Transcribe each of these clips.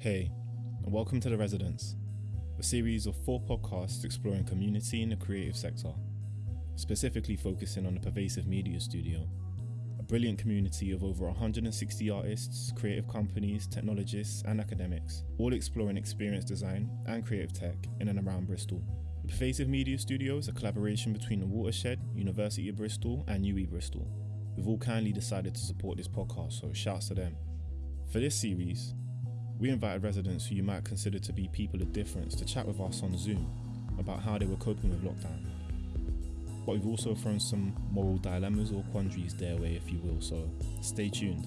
Hey, and welcome to The Residents, a series of four podcasts exploring community in the creative sector, specifically focusing on the pervasive media studio, a brilliant community of over 160 artists, creative companies, technologists, and academics, all exploring experience design and creative tech in and around Bristol. The Pervasive Media Studio is a collaboration between the Watershed, University of Bristol, and UWE Bristol, We've all kindly decided to support this podcast, so shouts to them. For this series, we invited residents who you might consider to be people of difference to chat with us on Zoom about how they were coping with lockdown. But we've also thrown some moral dilemmas or quandaries their way, if you will, so stay tuned.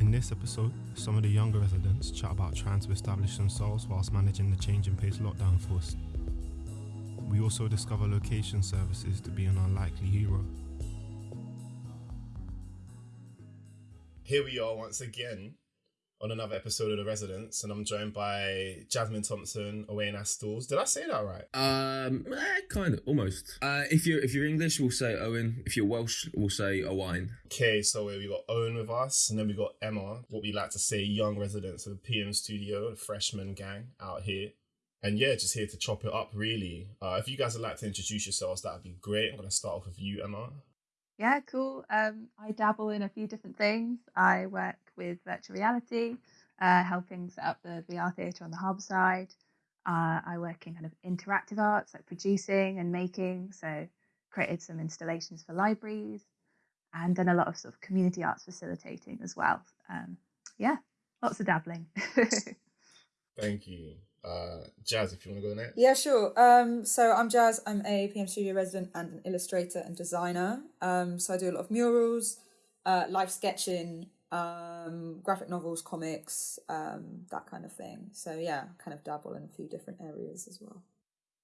In this episode, some of the younger residents chat about trying to establish themselves whilst managing the changing pace lockdown force. We also discover location services to be an unlikely hero. Here we are once again on another episode of The Residents, and I'm joined by Jasmine Thompson, Owain Astles. Did I say that right? Um, eh, kind of, almost. Uh, if you're if you're English, we'll say Owen. If you're Welsh, we'll say Owain. Okay, so we got Owen with us, and then we got Emma, what we like to say, young residents of the PM studio, the freshman gang out here. And yeah, just here to chop it up, really. Uh, if you guys would like to introduce yourselves, that would be great. I'm going to start off with you, Emma. Yeah, cool. Um, I dabble in a few different things. I work with virtual reality, uh, helping set up the VR theatre on the hub side. Uh, I work in kind of interactive arts, like producing and making. So, created some installations for libraries, and done a lot of sort of community arts facilitating as well. Um, yeah, lots of dabbling. Thank you. Uh, Jazz, if you want to go next. Yeah, sure. Um, so I'm Jazz. I'm a PM Studio resident and an illustrator and designer. Um, so I do a lot of murals, uh, live sketching, um, graphic novels, comics, um, that kind of thing. So yeah, kind of dabble in a few different areas as well.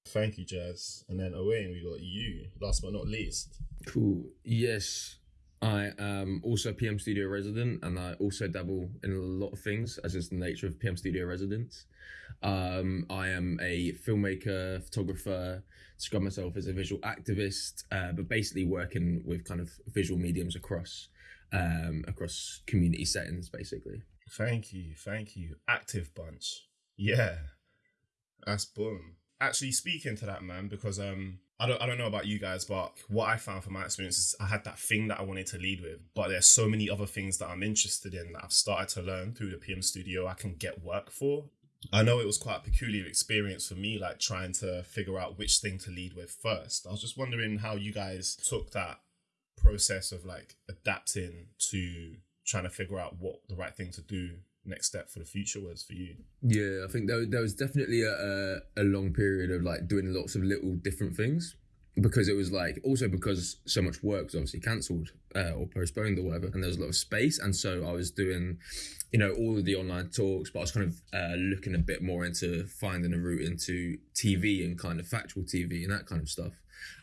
Thank you, Jazz. And then Owain, we got you, last but not least. Cool. Yes, I am also a PM Studio resident, and I also dabble in a lot of things, as is the nature of PM Studio residents. Um, I am a filmmaker, photographer, describe myself as a visual activist, uh, but basically working with kind of visual mediums across um, across community settings, basically. Thank you, thank you. Active bunch. Yeah. That's boom. Actually speaking to that man, because um I don't I don't know about you guys, but what I found from my experience is I had that thing that I wanted to lead with. But there's so many other things that I'm interested in that I've started to learn through the PM studio I can get work for. I know it was quite a peculiar experience for me, like trying to figure out which thing to lead with first. I was just wondering how you guys took that process of like adapting to trying to figure out what the right thing to do next step for the future was for you? Yeah i think there, there was definitely a, a, long period of like doing lots of little different things because it was like also because so much work was obviously cancelled uh, or postponed or whatever and there was a lot of space and so i was doing you know all of the online talks but i was kind of uh, looking a bit more into finding a route into tv and kind of factual tv and that kind of stuff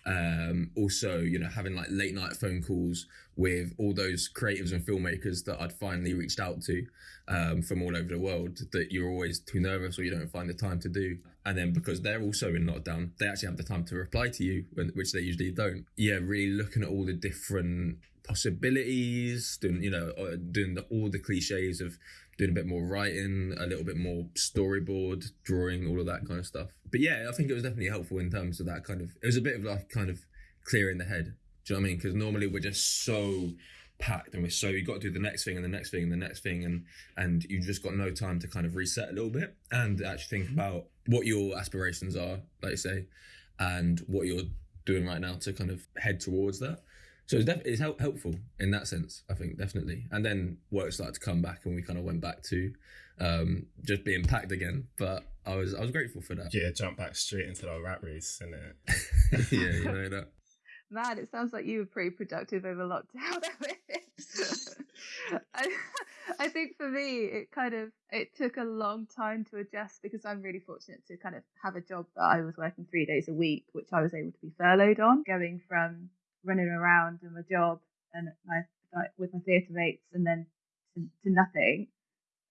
um, also you know having like late night phone calls with all those creatives and filmmakers that i'd finally reached out to um, from all over the world that you're always too nervous or you don't find the time to do. And then because they're also in lockdown they actually have the time to reply to you which they usually don't. Yeah really looking at all the different possibilities doing you know uh, doing the, all the cliches of doing a bit more writing a little bit more storyboard drawing all of that kind of stuff. But yeah i think it was definitely helpful in terms of that kind of it was a bit of like kind of clearing the head. Do you know what i mean? Because normally we're just so packed and we're so you got to do the next thing and the next thing and the next thing and and you just got no time to kind of reset a little bit and actually think mm-hmm. about what your aspirations are like you say and what you're doing right now to kind of head towards that so it's, def- it's help- helpful in that sense i think definitely. And then work started to come back and we kind of went back to um, just being packed again. But i was i was grateful for that. Yeah jump back straight into the rat race and yeah you know that. Man, it sounds like you were pretty productive over lockdown. I, I think for me, it kind of it took a long time to adjust because I'm really fortunate to kind of have a job that I was working three days a week, which I was able to be furloughed on. Going from running around in my job and my with my theatre mates, and then to, to nothing,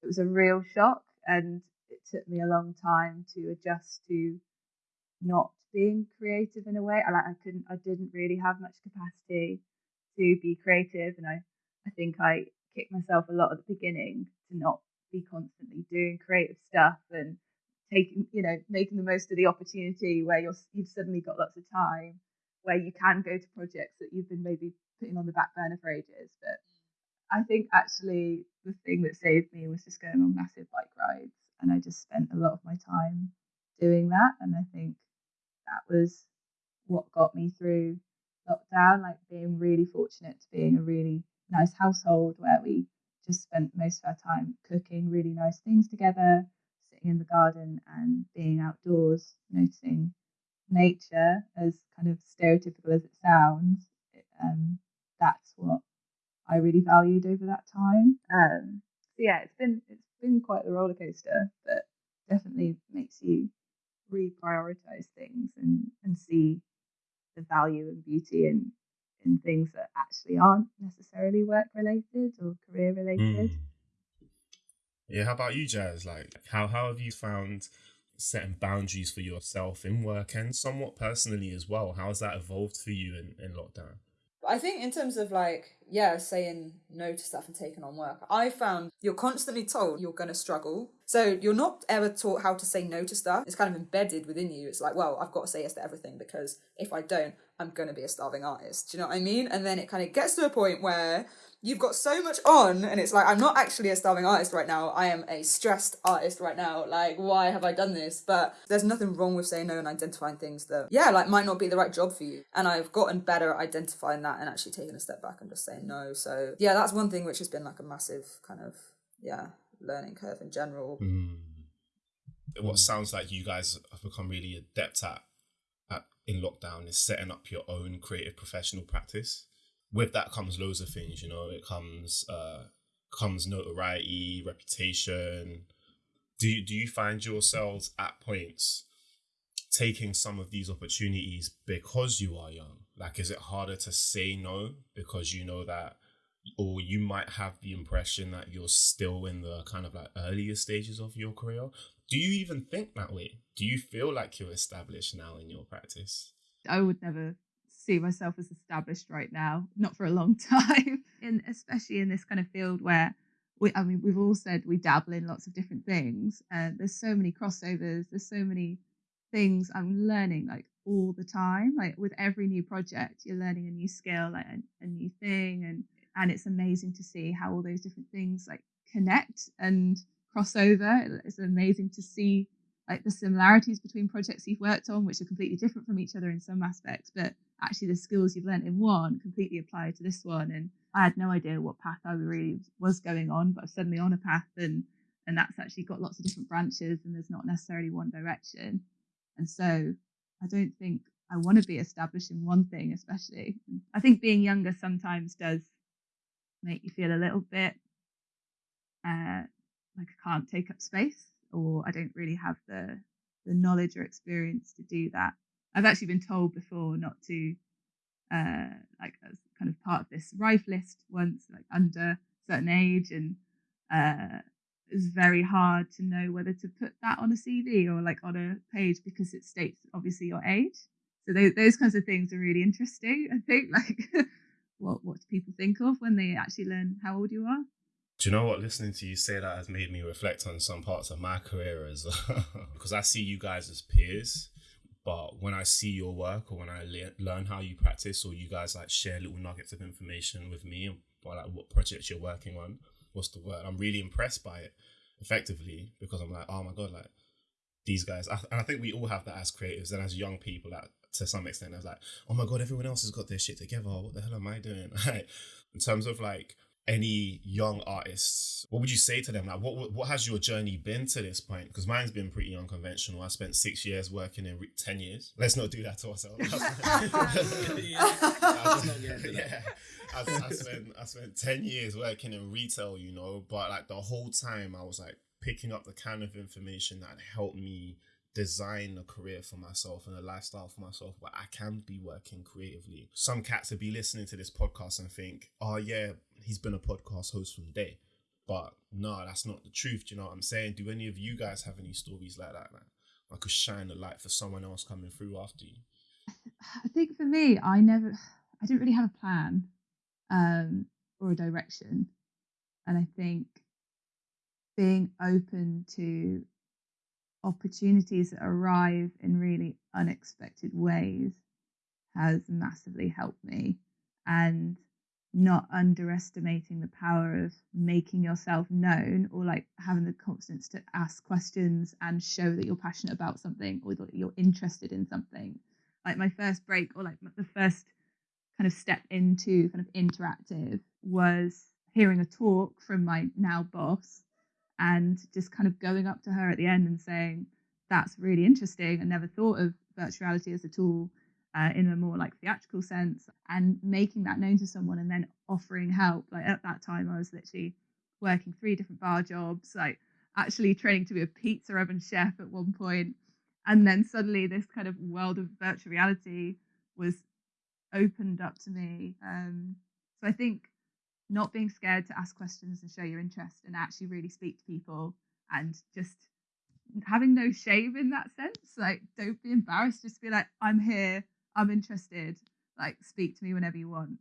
it was a real shock, and it took me a long time to adjust to not being creative in a way. I like I couldn't I didn't really have much capacity to be creative and I I think I kicked myself a lot at the beginning to not be constantly doing creative stuff and taking, you know, making the most of the opportunity where you're you've suddenly got lots of time where you can go to projects that you've been maybe putting on the back burner for ages. But I think actually the thing that saved me was just going on massive bike rides, and I just spent a lot of my time doing that, and I think that was what got me through lockdown. Like being really fortunate to be in a really nice household where we just spent most of our time cooking really nice things together, sitting in the garden and being outdoors, noticing nature as kind of stereotypical as it sounds. um, that's what I really valued over that time. Um, so yeah, it's been it's been quite the roller coaster, but definitely makes you reprioritize things and and see the value and beauty in in things that actually aren't necessarily work related or career related. Mm. Yeah, how about you, Jazz? Like, how how have you found setting boundaries for yourself in work and somewhat personally as well? How has that evolved for you in, in lockdown? I think in terms of like, yeah, saying no to stuff and taking on work, I found you're constantly told you're going to struggle. So you're not ever taught how to say no to stuff. It's kind of embedded within you. It's like, well, I've got to say yes to everything because if I don't, I'm going to be a starving artist. Do you know what I mean? And then it kind of gets to a point where you've got so much on and it's like i'm not actually a starving artist right now. I am a stressed artist right now. Like why have i done this? But there's nothing wrong with saying no and identifying things that yeah like might not be the right job for you. And i've gotten better at identifying that and actually taking a step back and just saying no. So yeah that's one thing which has been like a massive kind of yeah learning curve in general. Mm. what sounds like you guys have become really adept at, at in lockdown is setting up your own creative professional practice with that comes loads of things. You know, it comes uh, comes notoriety, reputation. Do you, do you find yourselves at points taking some of these opportunities because you are young? Like, is it harder to say no because you know that, or you might have the impression that you're still in the kind of like earlier stages of your career? Do you even think that way? Do you feel like you're established now in your practice? I would never see myself as established right now, not for a long time, and especially in this kind of field where we, I mean, we've all said we dabble in lots of different things, and there's so many crossovers, there's so many things I'm learning like all the time. Like with every new project, you're learning a new skill, like a, a new thing, and and it's amazing to see how all those different things like connect and cross over. It's amazing to see like the similarities between projects you've worked on, which are completely different from each other in some aspects, but actually the skills you've learned in one completely apply to this one. And I had no idea what path I really was going on, but I'm suddenly on a path and and that's actually got lots of different branches and there's not necessarily one direction. And so I don't think I want to be established in one thing, especially. I think being younger sometimes does make you feel a little bit uh, like I can't take up space or I don't really have the the knowledge or experience to do that. I've actually been told before not to uh like as kind of part of this rife list once like under certain age and uh it's very hard to know whether to put that on a CV or like on a page because it states obviously your age. So those, those kinds of things are really interesting. I think like what what do people think of when they actually learn how old you are? Do you know what? Listening to you say that has made me reflect on some parts of my career as because I see you guys as peers, but when I see your work or when I le- learn how you practice or you guys like share little nuggets of information with me about like what projects you're working on, what's the word? I'm really impressed by it, effectively, because I'm like, oh my god, like these guys. I, and I think we all have that as creatives and as young people. That to some extent, I was like, oh my god, everyone else has got their shit together. What the hell am I doing? in terms of like any young artists, what would you say to them? Like, what what has your journey been to this point? Because mine's been pretty unconventional. I spent six years working in re- ten years. Let's not do that to ourselves. yeah, I, I spent I spent ten years working in retail, you know, but like the whole time I was like picking up the kind of information that helped me design a career for myself and a lifestyle for myself where I can be working creatively. Some cats would be listening to this podcast and think, oh yeah, he's been a podcast host from day. But no, that's not the truth. Do you know what I'm saying? Do any of you guys have any stories like that? Like, I could shine a light for someone else coming through after you. I think for me, I never, I didn't really have a plan um, or a direction, and I think being open to opportunities that arrive in really unexpected ways has massively helped me. And not underestimating the power of making yourself known or like having the confidence to ask questions and show that you're passionate about something or that you're interested in something. Like my first break or like the first kind of step into kind of interactive was hearing a talk from my now boss and just kind of going up to her at the end and saying, That's really interesting. I never thought of virtuality as a tool uh, in a more like theatrical sense and making that known to someone and then offering help. Like at that time, I was literally working three different bar jobs, like actually training to be a pizza oven chef at one point. And then suddenly, this kind of world of virtual reality was opened up to me. Um, so I think not being scared to ask questions and show your interest and actually really speak to people and just having no shame in that sense. Like, don't be embarrassed. Just be like, I'm here. I'm interested. Like, speak to me whenever you want.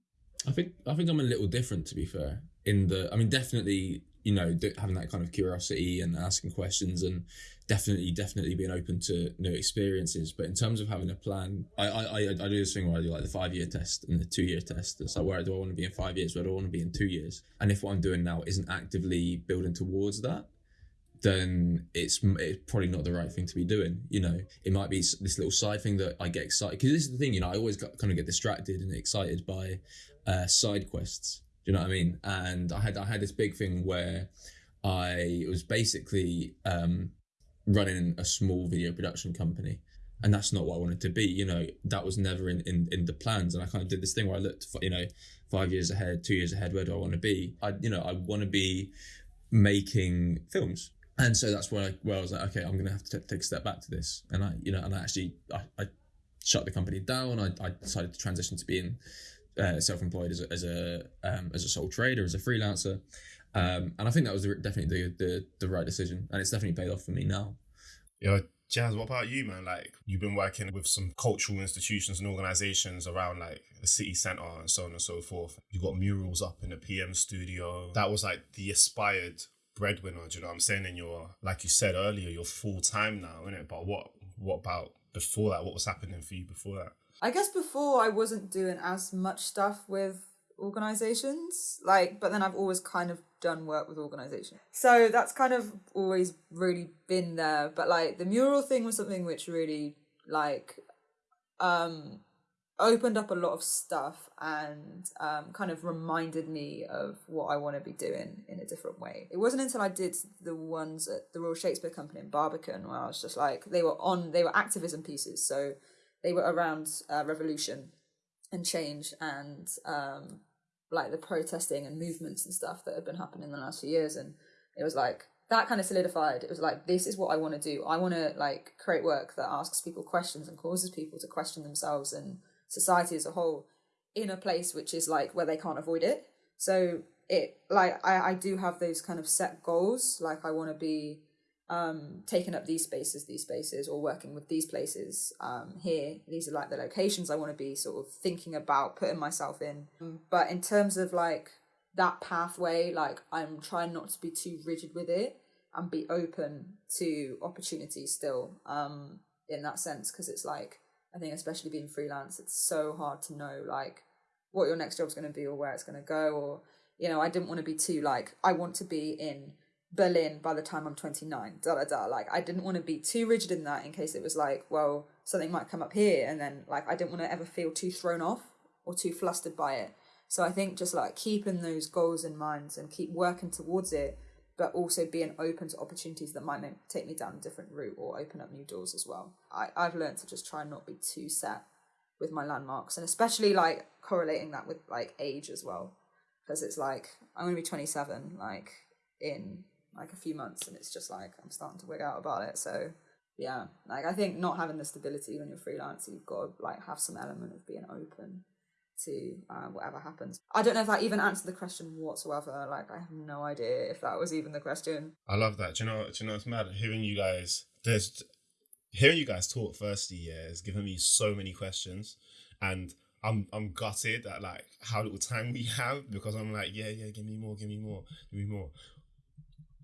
I think I think I'm a little different to be fair. In the, I mean, definitely, you know, having that kind of curiosity and asking questions, and definitely, definitely being open to new experiences. But in terms of having a plan, I I, I, do this thing where I do like the five year test and the two year test. It's like where do I want to be in five years? Where do I want to be in two years? And if what I'm doing now isn't actively building towards that, then it's it's probably not the right thing to be doing. You know, it might be this little side thing that I get excited because this is the thing. You know, I always got, kind of get distracted and excited by uh, side quests. You know what I mean? And I had I had this big thing where I was basically um, running a small video production company, and that's not what I wanted to be. You know, that was never in in, in the plans. And I kind of did this thing where I looked, for, you know, five years ahead, two years ahead. Where do I want to be? I you know I want to be making films and so that's where I, where I was like, okay, I'm gonna have to take a step back to this, and I, you know, and I actually I, I shut the company down. I, I decided to transition to being uh, self-employed as a as a um, as a sole trader, as a freelancer, um, and I think that was definitely the, the the right decision, and it's definitely paid off for me now. Yeah, Jazz, what about you, man? Like you've been working with some cultural institutions and organizations around like the city centre and so on and so forth. You got murals up in the PM studio. That was like the aspired breadwinner. Do you know what I'm saying? And you're like you said earlier, you're full time now, isn't it? But what what about before that? What was happening for you before that? I guess before I wasn't doing as much stuff with organizations like but then I've always kind of done work with organizations so that's kind of always really been there but like the mural thing was something which really like um opened up a lot of stuff and um, kind of reminded me of what I want to be doing in a different way. It wasn't until I did the ones at the Royal Shakespeare Company in Barbican where I was just like, they were on, they were activism pieces. So they were around uh, revolution and change and um, like the protesting and movements and stuff that had been happening in the last few years. And it was like, that kind of solidified. It was like, this is what I want to do. I want to like create work that asks people questions and causes people to question themselves and society as a whole in a place which is like where they can't avoid it. So it like I, I do have those kind of set goals. Like I want to be um taking up these spaces, these spaces, or working with these places um here. These are like the locations I want to be sort of thinking about putting myself in. But in terms of like that pathway, like I'm trying not to be too rigid with it and be open to opportunities still um in that sense because it's like I think especially being freelance, it's so hard to know like what your next job's going to be or where it's going to go. Or you know, I didn't want to be too like I want to be in Berlin by the time I'm 29. Da da da. Like I didn't want to be too rigid in that in case it was like, well, something might come up here, and then like I didn't want to ever feel too thrown off or too flustered by it. So I think just like keeping those goals in mind and keep working towards it but also being open to opportunities that might take me down a different route or open up new doors as well. I, I've learned to just try and not be too set with my landmarks and especially like correlating that with like age as well. Because it's like I'm gonna be 27 like in like a few months and it's just like I'm starting to wig out about it. So yeah, like I think not having the stability when you're freelance, you've got to like have some element of being open to uh, whatever happens. I don't know if that even answered the question whatsoever. Like, I have no idea if that was even the question. I love that. Do you know? Do you know? It's mad hearing you guys. There's hearing you guys talk. Firstly, yeah, has given me so many questions, and I'm I'm gutted at like how little time we have because I'm like, yeah, yeah, give me more, give me more, give me more.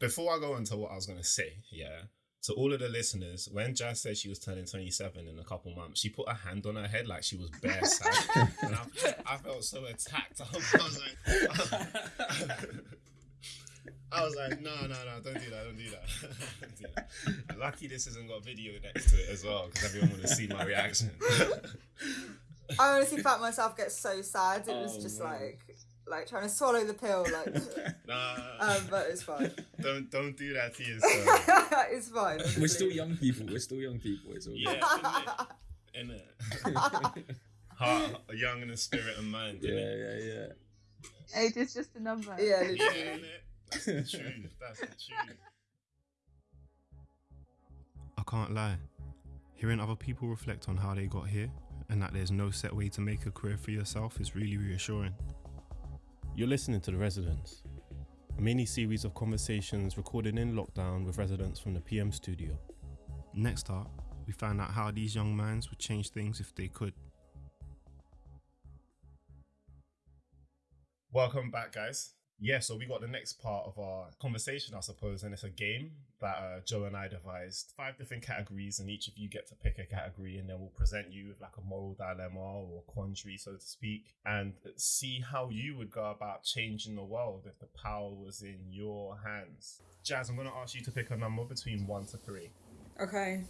Before I go into what I was gonna say, yeah, to all of the listeners, when Jazz said she was turning 27 in a couple months, she put her hand on her head like she was bare sad. and I, I felt so attacked. I was like, I was like, no, no, no, don't do that, don't do that. don't do that. Lucky this hasn't got video next to it as well, because everyone would have seen my reaction. I honestly felt myself get so sad. It was Oh, just man. like like trying to swallow the pill, like. nah, um, but it's fine. don't don't do that to yourself. it's fine. We're still young people. We're still young people. It's all Yeah, in it, heart, young in the spirit and mind. yeah, innit? yeah, yeah. Age is just a number. Yeah, Yeah, literally. innit? That's the truth. That's the truth. I can't lie. Hearing other people reflect on how they got here and that there's no set way to make a career for yourself is really reassuring. You're listening to The Residents, a mini series of conversations recorded in lockdown with residents from the PM studio. Next up, we find out how these young minds would change things if they could. Welcome back, guys. Yeah, so we got the next part of our conversation, I suppose, and it's a game that uh, Joe and I devised. Five different categories, and each of you get to pick a category, and then we'll present you with like a moral dilemma or quandary, so to speak, and see how you would go about changing the world if the power was in your hands. Jazz, I'm going to ask you to pick a number between one to three. Okay.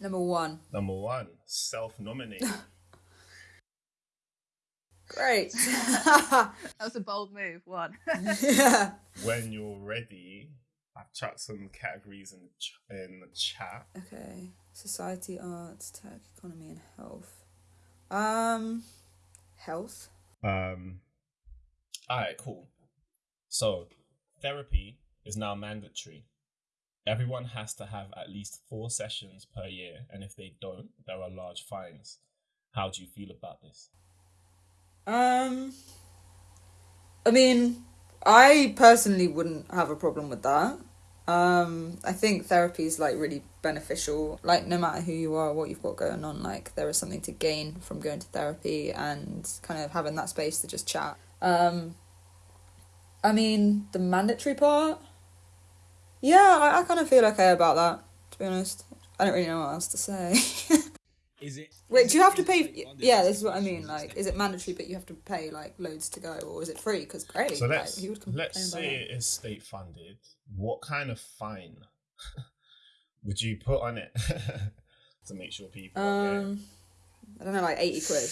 Number one. Number one, self-nominated. Great. That was a bold move. One. yeah. when you're ready, I've chucked some categories in ch- in the chat. Okay. Society, arts, tech, economy, and health. Um, health. Um, all right, cool. So, therapy is now mandatory. Everyone has to have at least four sessions per year, and if they don't, there are large fines. How do you feel about this? Um, I mean, I personally wouldn't have a problem with that. Um, I think therapy is like really beneficial. Like, no matter who you are, what you've got going on, like, there is something to gain from going to therapy and kind of having that space to just chat. Um, I mean, the mandatory part, yeah, I, I kind of feel okay about that, to be honest. I don't really know what else to say. Is it? Wait, is do you have to pay? state-funded? Yeah, this is what I mean. Like, is it mandatory, but you have to pay like loads to go, or is it free? Because great. So like, let's who would let's say it is state funded. What kind of fine would you put on it to make sure people? are? Um, I don't know, like eighty quid.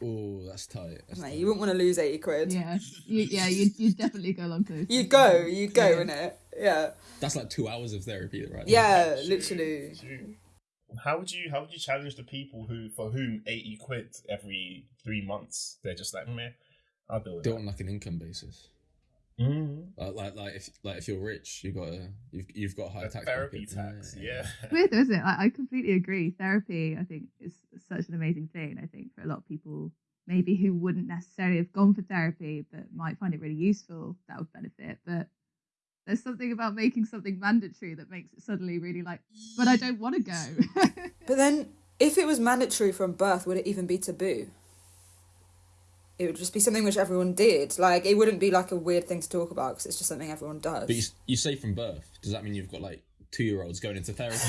Oh, that's tight. That's Mate, tight. you wouldn't want to lose eighty quid. Yeah. You, yeah. You you definitely go along to. You go, you go Yeah. in it. Yeah, That's like two hours of therapy, right? yeah, True, literally. true. How would you how would you challenge the people who for whom eighty quid every three months they're just like meh, I'll deal with Do it on like an income basis. Mm. Like, like, like if like if you're rich, you got a you've you've got a high A tax therapy bracket. tax, yeah. weird, though, isn't it? Like, I completely agree. Therapy, I think, is such an amazing thing. I think for a lot of people, maybe who wouldn't necessarily have gone for therapy, but might find it really useful, that would benefit. But there's something about making something mandatory that makes it suddenly really like, but I don't want to go. But then, if it was mandatory from birth, would it even be taboo? It would just be something which everyone did. Like, it wouldn't be like a weird thing to talk about because it's just something everyone does. But you, you say from birth. Does that mean you've got like two year olds going into therapy?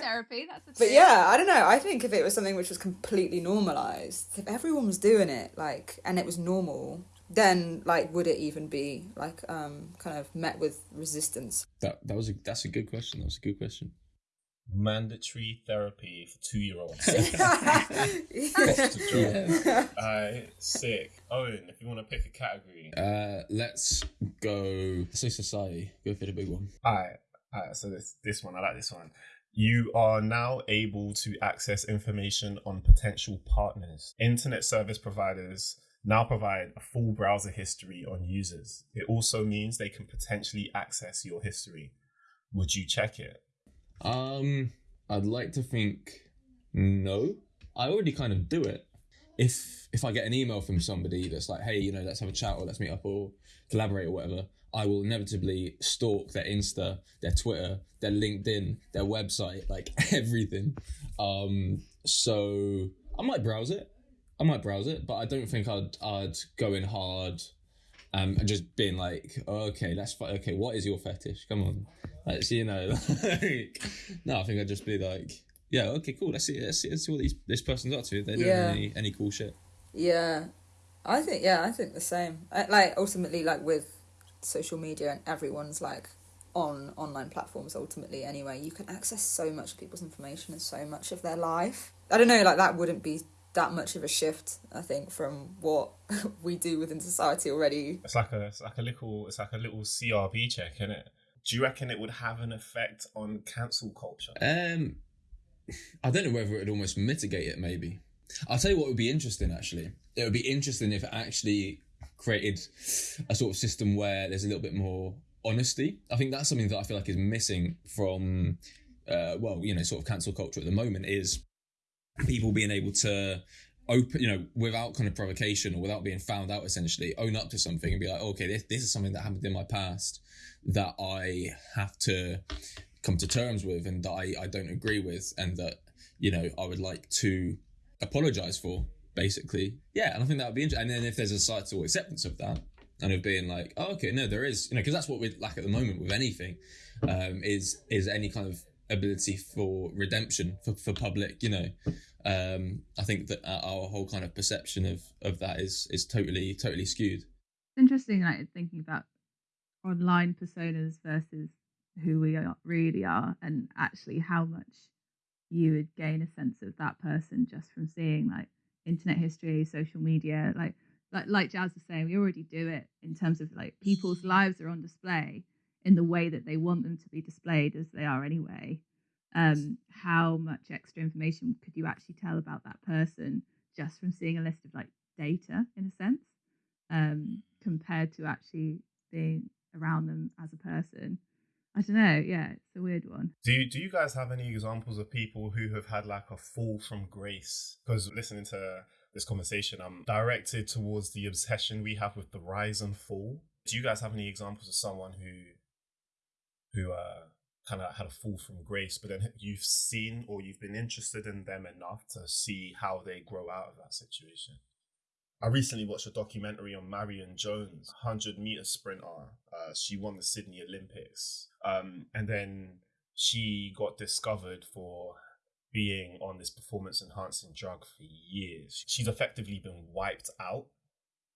Therapy, that's a But yeah, I don't know. I think if it was something which was completely normalized, if everyone was doing it, like, and it was normal, then like, would it even be like, um, kind of met with resistance? that that was a that's a good question. That was a good question. Mandatory therapy for two year olds. Yeah. Alright, sick. Owen, if you want to pick a category. Uh, let's go. Let's say society. Go for the big one. Alright, alright, so this this one, I like this one. You are now able to access information on potential partners. Internet service providers now provide a full browser history on users. It also means they can potentially access your history. Would you check it? Um, I'd like to think no. I already kind of do it. If if I get an email from somebody that's like, hey, you know, let's have a chat or let's meet up or collaborate or whatever, I will inevitably stalk their Insta, their Twitter, their LinkedIn, their website, like everything. Um, so I might browse it. I might browse it, but I don't think I'd I'd go in hard um, and just being like, oh, okay, that's fine. Okay, what is your fetish? Come on, let's you know, like, no, I think I'd just be like, yeah, okay, cool. Let's see, let's see, let's see what these, this person's up to. They're doing Yeah. any, any cool shit. Yeah, I think yeah, I think the same. I, like ultimately, like with social media and everyone's like on online platforms. Ultimately, anyway, you can access so much of people's information and so much of their life. I don't know, like that wouldn't be that much of a shift. I think from what we do within society already. It's like a it's like a little it's like a little CRB check, isn't it? Do you reckon it would have an effect on cancel culture? Um, I don't know whether it would almost mitigate it. Maybe I'll tell you what would be interesting. Actually, it would be interesting if it actually created a sort of system where there's a little bit more honesty. I think that's something that I feel like is missing from, uh, well, you know, sort of cancel culture at the moment is people being able to open, you know, without kind of provocation or without being found out, essentially own up to something and be like, okay, this, this is something that happened in my past that I have to come to terms with and that I, I don't agree with and that, you know, I would like to apologize for, basically. Yeah, and I think that would be interesting. And then if there's a societal acceptance of that, and of being like, oh, okay, no, there is, you know, because that's what we lack at the moment with anything, um, is is any kind of ability for redemption for, for public, you know. Um, I think that our whole kind of perception of of that is is totally totally skewed. It's interesting, like thinking about online personas versus who we are, really are, and actually how much you would gain a sense of that person just from seeing like internet history, social media, like like like Jazz was saying, we already do it in terms of like people's lives are on display in the way that they want them to be displayed as they are anyway. Um, how much extra information could you actually tell about that person just from seeing a list of like data in a sense, um, compared to actually being around them as a person? I don't know. Yeah, it's a weird one. Do you, do you guys have any examples of people who have had like a fall from grace? Because listening to this conversation, I'm directed towards the obsession we have with the rise and fall. Do you guys have any examples of someone who who uh, kind of had a fall from grace, but then you've seen or you've been interested in them enough to see how they grow out of that situation? I recently watched a documentary on Marion Jones, 100 meter sprinter. Uh, she won the Sydney Olympics. Um, and then she got discovered for being on this performance enhancing drug for years. She's effectively been wiped out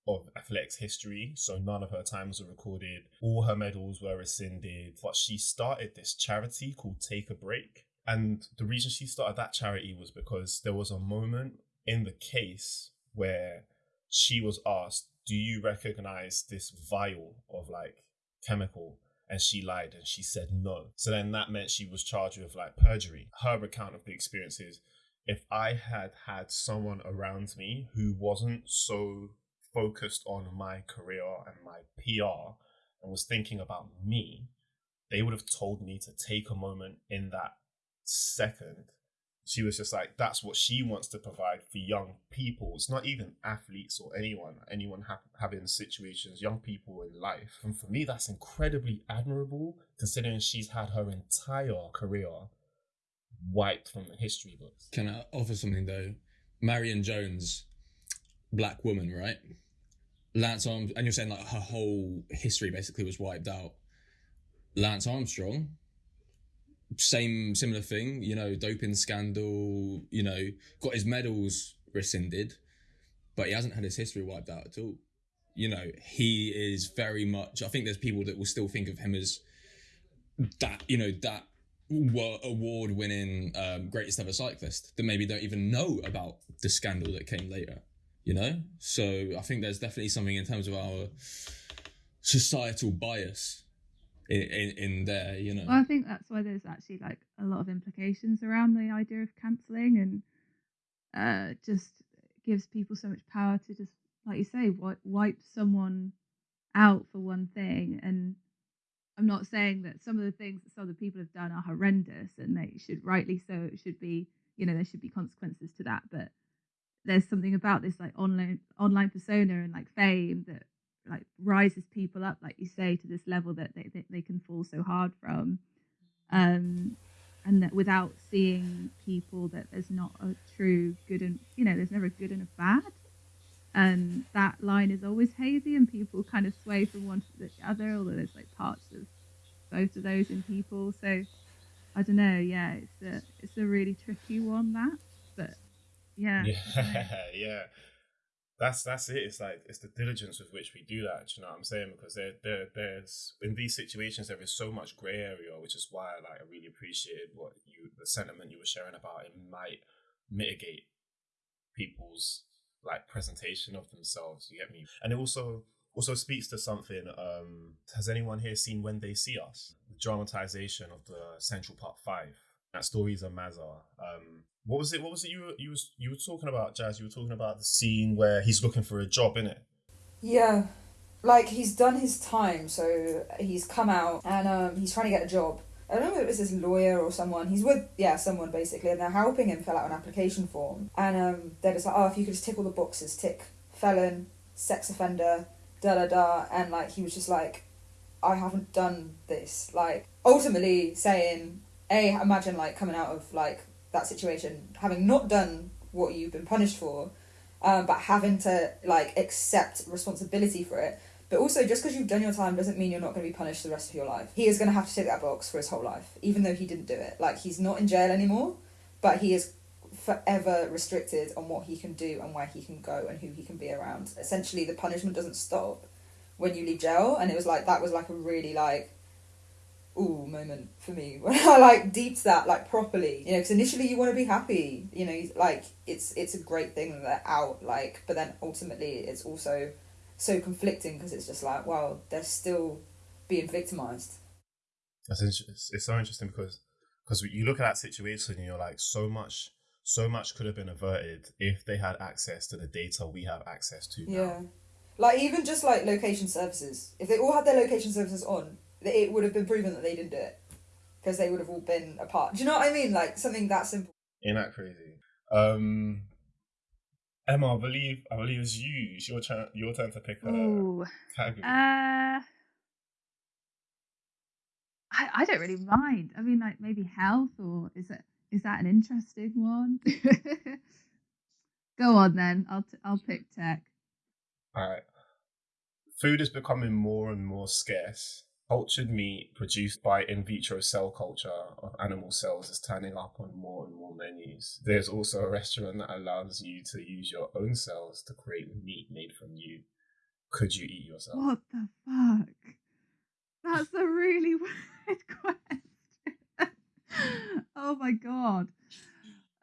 of athletics history, so none of her times were recorded. All her medals were rescinded. But she started this charity called Take a Break. And the reason she started that charity was because there was a moment in the case where she was asked, Do you recognize this vial of like chemical? And she lied and she said no. So then that meant she was charged with like perjury. Her account of the experience is if I had had someone around me who wasn't so focused on my career and my PR and was thinking about me, they would have told me to take a moment in that second. She was just like, that's what she wants to provide for young people. It's not even athletes or anyone, anyone ha- having situations, young people in life. And for me, that's incredibly admirable considering she's had her entire career wiped from the history books. Can I offer something though? Marion Jones, black woman, right? Lance Arm, and you're saying like her whole history basically was wiped out. Lance Armstrong, same similar thing, you know, doping scandal, you know, got his medals rescinded, but he hasn't had his history wiped out at all. You know, he is very much. I think there's people that will still think of him as that. You know, that award winning um, greatest ever cyclist that maybe don't even know about the scandal that came later you know so i think there's definitely something in terms of our societal bias in, in, in there you know Well, I think that's why there's actually like a lot of implications around the idea of cancelling and uh, just gives people so much power to just, like you say, wipe, wipe someone out for one thing. And I'm not saying that some of the things that some of the people have done are horrendous and they should rightly so, it should be, you know, there should be consequences to that. But there's something about this like online online persona and like fame that like rises people up, like you say, to this level that they, they, they can fall so hard from. Um, and that without seeing people that there's not a true good and you know, there's never a good and a bad. and that line is always hazy, and people kind of sway from one to the other. Although there's like parts of both of those in people, so I don't know. Yeah, it's a it's a really tricky one that, but yeah, yeah, yeah. That's that's it. It's like it's the diligence with which we do that. you know what I'm saying? Because there, there there's in these situations there is so much grey area, which is why like I really appreciated what you the sentiment you were sharing about it might mitigate people's like presentation of themselves. You get me? And it also also speaks to something. Um, has anyone here seen When They See Us? The dramatization of the Central Park Five. That story's a Mazza. Um, what was it? What was it you were you was you were talking about, Jazz? You were talking about the scene where he's looking for a job, in it. Yeah, like he's done his time, so he's come out and um, he's trying to get a job. I don't know if it was his lawyer or someone. He's with yeah someone basically, and they're helping him fill out an application form. And um, they're just like, oh, if you could just tick all the boxes, tick felon, sex offender, da da da, and like he was just like, I haven't done this. Like ultimately saying, a imagine like coming out of like that situation, having not done what you've been punished for, um, but having to like accept responsibility for it. But also, just because you've done your time doesn't mean you're not going to be punished the rest of your life. He is going to have to tick that box for his whole life, even though he didn't do it. Like he's not in jail anymore, but he is forever restricted on what he can do and where he can go and who he can be around. Essentially, the punishment doesn't stop when you leave jail, and it was like that was like a really like ooh moment for me when I like deeped that like properly. You know, because initially you want to be happy. You know, like it's it's a great thing that they're out. Like, but then ultimately it's also so conflicting because it's just like, well, they're still being victimized. That's it's, it's so interesting because because you look at that situation and you're like, so much so much could have been averted if they had access to the data we have access to. Now. Yeah. Like even just like location services, if they all had their location services on, it would have been proven that they didn't do it because they would have all been apart. Do you know what I mean? Like something that simple. Ain't that crazy? Um, Emma, I believe I believe it's you. It's your turn. Your turn to pick a Ooh. category. Uh, I I don't really mind. I mean, like maybe health, or is it is that an interesting one? Go on then. I'll t- I'll pick tech. All right. Food is becoming more and more scarce cultured meat produced by in vitro cell culture of animal cells is turning up on more and more menus. There's also a restaurant that allows you to use your own cells to create meat made from you. Could you eat yourself? What the fuck? That's a really weird question. oh my god.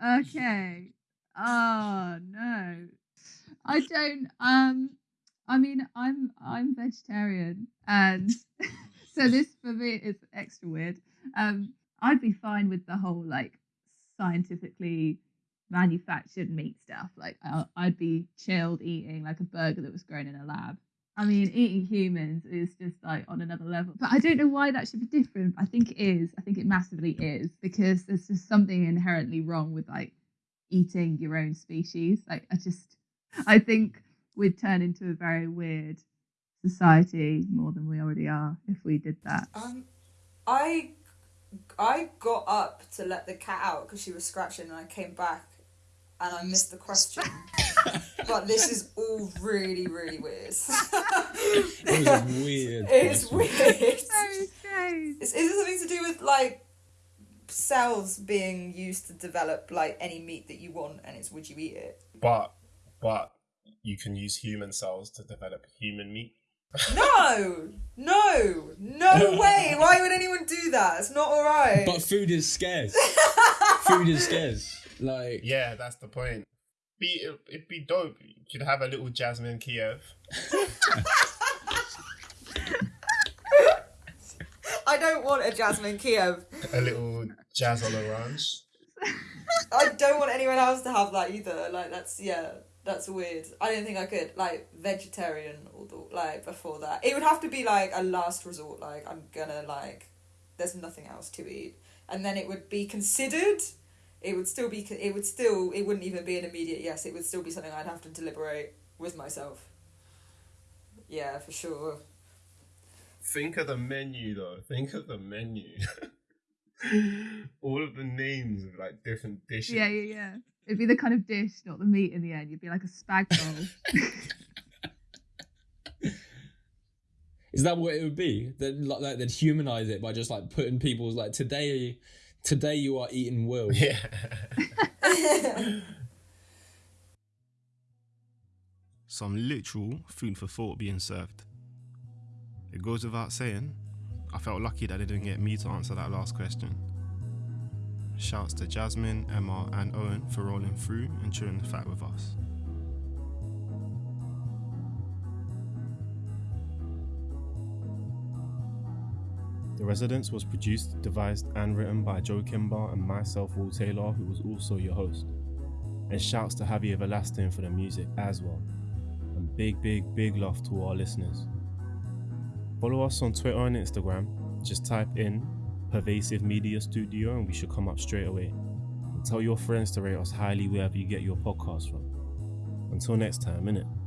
Okay. Oh no. I don't um I mean I'm I'm vegetarian and so this for me is extra weird. Um, I'd be fine with the whole like scientifically manufactured meat stuff. Like I'd be chilled eating like a burger that was grown in a lab. I mean, eating humans is just like on another level. But I don't know why that should be different. I think it is. I think it massively is because there's just something inherently wrong with like eating your own species. Like I just, I think we'd turn into a very weird society more than we already are if we did that. Um, I I got up to let the cat out because she was scratching, and I came back and I missed the question. but this is all really, really weird. it was weird. It's weird. Very strange. Is, is it something to do with like cells being used to develop like any meat that you want, and it's would you eat it? But but you can use human cells to develop human meat. No, no, no way! Why would anyone do that? It's not all right. But food is scarce. food is scarce. Like yeah, that's the point. Be it'd be dope. You could have a little Jasmine Kiev. I don't want a Jasmine Kiev. A little Jazz on orange. I don't want anyone else to have that either. Like that's yeah that's weird. I don't think I could like vegetarian or the, like before that. It would have to be like a last resort. Like I'm gonna like, there's nothing else to eat, and then it would be considered. It would still be. It would still. It wouldn't even be an immediate yes. It would still be something I'd have to deliberate with myself. Yeah, for sure. Think of the menu though. Think of the menu. All of the names of like different dishes. Yeah, yeah, yeah. It'd be the kind of dish, not the meat in the end. You'd be like a spag bowl. Is that what it would be? That like, like they'd humanize it by just like putting people's like today, today you are eating Will. Yeah. Some literal food for thought being served. It goes without saying, I felt lucky that they didn't get me to answer that last question. Shouts to Jasmine, Emma, and Owen for rolling through and chewing the fat with us. The Residence was produced, devised, and written by Joe Kimber and myself, Will Taylor, who was also your host. And shouts to Javier Velastin for the music as well. And big, big, big love to all our listeners. Follow us on Twitter and Instagram. Just type in Pervasive Media Studio and we should come up straight away. And tell your friends to rate us highly wherever you get your podcast from. Until next time, innit?